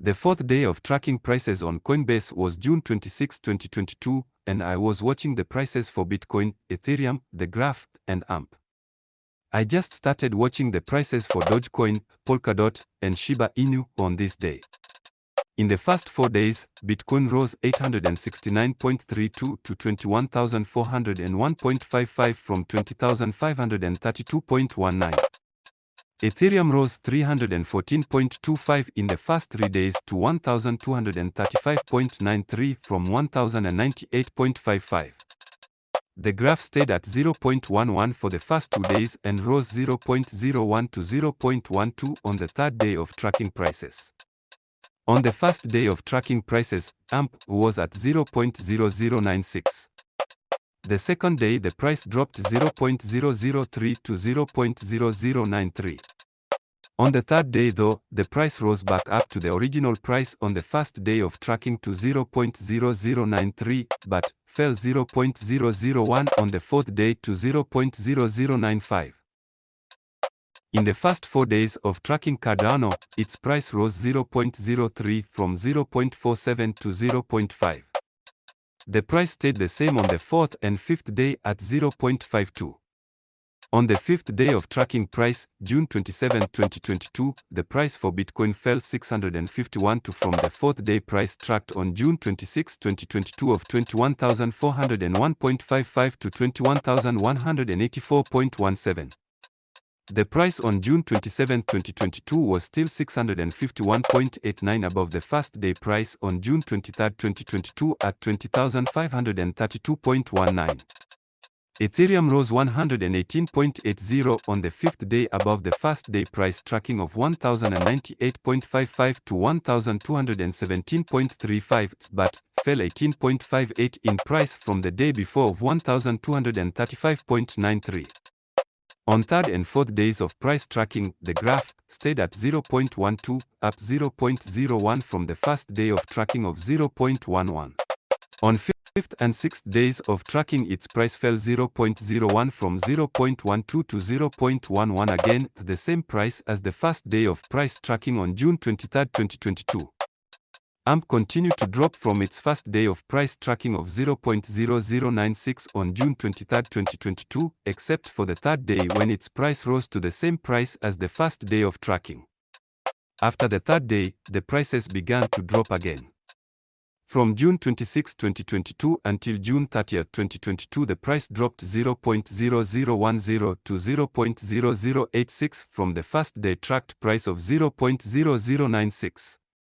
The fourth day of tracking prices on Coinbase was June 26, 2022, and I was watching the prices for Bitcoin, Ethereum, the Graph, and AMP. I just started watching the prices for Dogecoin, Polkadot, and Shiba Inu on this day. In the first four days, Bitcoin rose 869.32 to 21,401.55 from 20,532.19. Ethereum rose 314.25 in the first three days to 1,235.93 from 1,098.55. The graph stayed at 0.11 for the first two days and rose 0.01 to 0.12 on the third day of tracking prices. On the first day of tracking prices, AMP was at 0.0096. The second day the price dropped 0.003 to 0.0093. On the third day though, the price rose back up to the original price on the first day of tracking to 0.0093, but fell 0.001 on the fourth day to 0.0095. In the first four days of tracking Cardano, its price rose 0.03 from 0.47 to 0.5. The price stayed the same on the fourth and fifth day at 0.52. On the fifth day of tracking price, June 27, 2022, the price for Bitcoin fell 651 to from the fourth day price tracked on June 26, 2022 of 21,401.55 to 21,184.17. The price on June 27, 2022 was still 651.89 above the first day price on June 23, 2022 at 20,532.19. Ethereum rose 118.80 on the fifth day above the first day price tracking of 1098.55 to 1217.35 but fell 18.58 in price from the day before of 1235.93. On third and fourth days of price tracking, the graph stayed at 0.12, up 0.01 from the first day of tracking of 0.11. On fifth and sixth days of tracking its price fell 0.01 from 0.12 to 0.11 again, the same price as the first day of price tracking on June 23, 2022. AMP continued to drop from its first day of price tracking of 0.0096 on June 23, 2022, except for the third day when its price rose to the same price as the first day of tracking. After the third day, the prices began to drop again. From June 26, 2022 until June 30, 2022 the price dropped 0.0010 to 0.0086 from the first day tracked price of 0.0096.